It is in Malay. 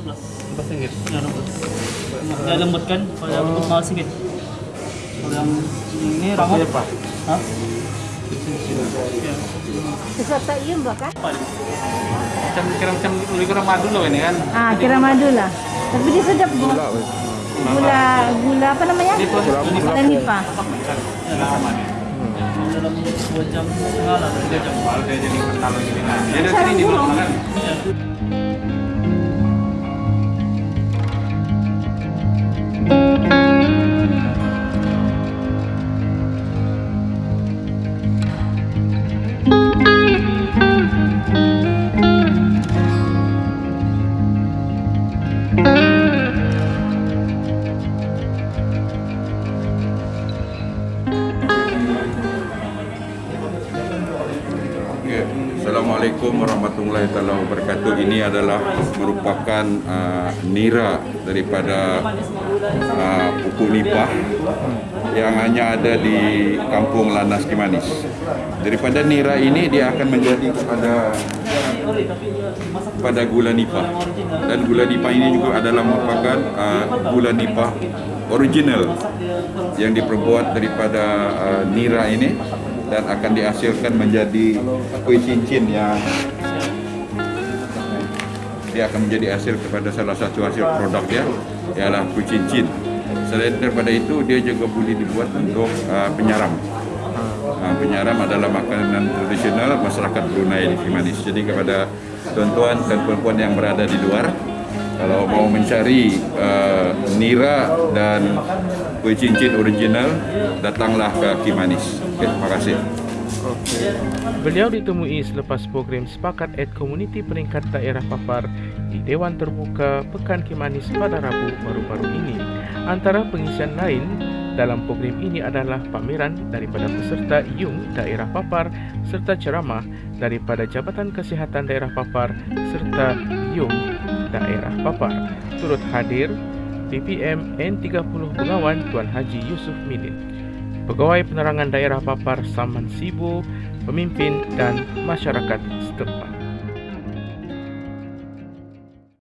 15 ringgit. Ya, 16. Dia lembut kan? Kalau yang lembut mahal sikit. Kalau yang ini ramah. Tapi apa? Hah? Ya. Sesuatu iya mbak kan? Macam kira macam lebih kurang madu loh ini kan. Ah, kira madu lah. Tapi dia sedap bu. Gula, gula apa namanya? Ini proses ini Gula nipa. Ni. Dalam 2 jam setengah lah, 3 jam. Baru dia jadi kental gini nah. Dia dari sini di Assalamualaikum warahmatullahi taala wabarakatuh. Ini adalah merupakan uh, nira daripada uh, pupuk nipah yang hanya ada di Kampung Lanas Kimanis. Daripada nira ini dia akan menjadi kepada pada gula nipah dan gula nipah ini juga adalah merupakan uh, gula nipah original yang diperbuat daripada uh, nira ini dan akan dihasilkan menjadi kuih cincin yang dia akan menjadi hasil kepada salah satu hasil produk dia ialah kuih cincin. Selain daripada itu dia juga boleh dibuat untuk uh, penyaram. Uh, penyaram adalah makanan tradisional masyarakat Brunei di Kimanis. Jadi kepada tuan-tuan dan puan-puan yang berada di luar kalau mau mencari uh, nira dan kuih cincin original datanglah ke Kimanis. Okay, terima kasih. Beliau ditemui selepas program Sepakat Ed Komuniti Peringkat Daerah Papar di Dewan Terbuka Pekan Kimanis pada Rabu baru-baru ini. Antara pengisian lain dalam program ini adalah pameran daripada peserta YUM Daerah Papar serta ceramah daripada Jabatan Kesihatan Daerah Papar serta YUM Daerah Papar. Turut hadir PPM N30 Bengawan Tuan Haji Yusuf Midin. Pegawai Penerangan Daerah Papar Saman Sibu, pemimpin dan masyarakat setempat.